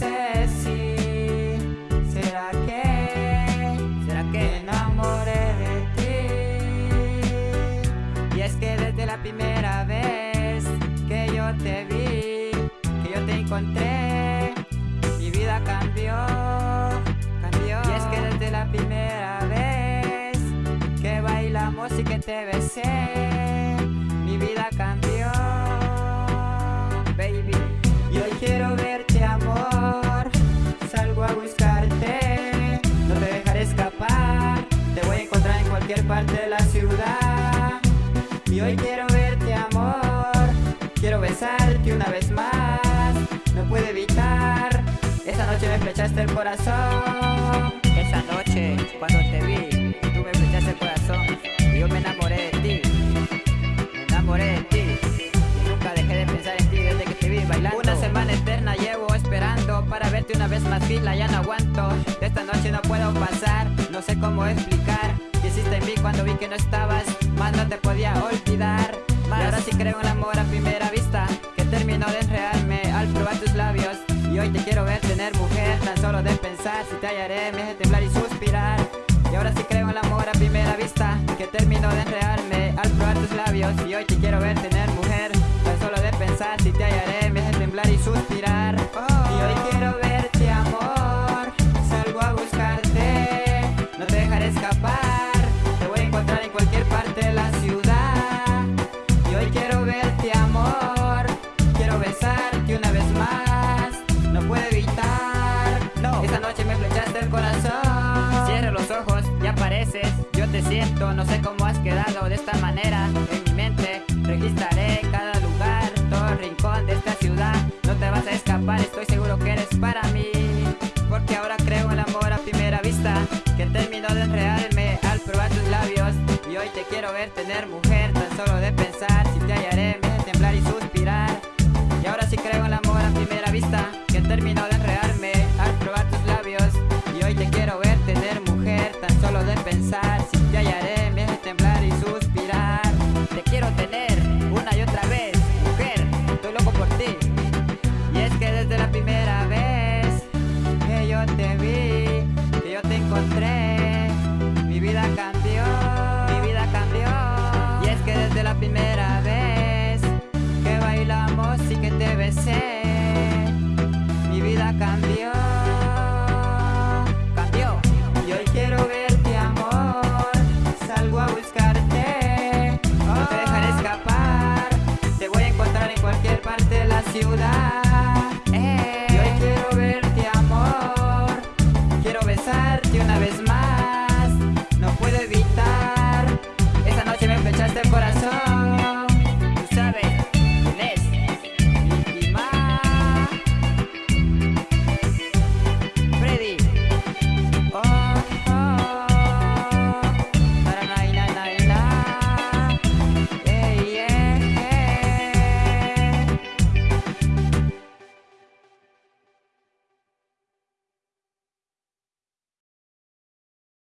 sé si será que será que me enamoré de ti. Y es que desde la primera vez que yo te vi que yo te encontré mi vida cambió cambió. Y es que desde la primera vez que bailamos y que te besé Y hoy quiero verte amor. Quiero besarte una vez más. No puedo evitar. Esa noche me flechaste el corazón. Esa noche cuando te vi Tú me flechaste el corazón. Y yo me enamoré de ti. Me enamoré de ti. Y nunca dejé de pensar en ti desde que te vi bailando. Una semana eterna llevo esperando Para verte una vez más fila ya no aguanto. De esta noche no cuando vi que no estabas Más no te podía olvidar. Y ahora sí creo en el amor a primera vista Que terminó de enredarme al probar tus labios. Y hoy te quiero ver tener mujer Tan solo de pensar si te hallaré me hace temblar y suspirar. Y ahora sí creo en el amor a primera vista Que terminó de enredarme al probar tus labios. Y hoy te quiero ver tener mujer Tan solo de pensar si te hallaré me hace temblar y suspirar los ojos y apareces Yo te siento, no sé cómo has quedado de esta manera. En mi mente registraré cada lugar Todo rincón de esta ciudad. No te vas a escapar, estoy seguro que eres para mí. Porque ahora creo el amor a primera vista Que terminó de enredarme al probar tus labios. Y hoy te quiero ver tener mujer cambió.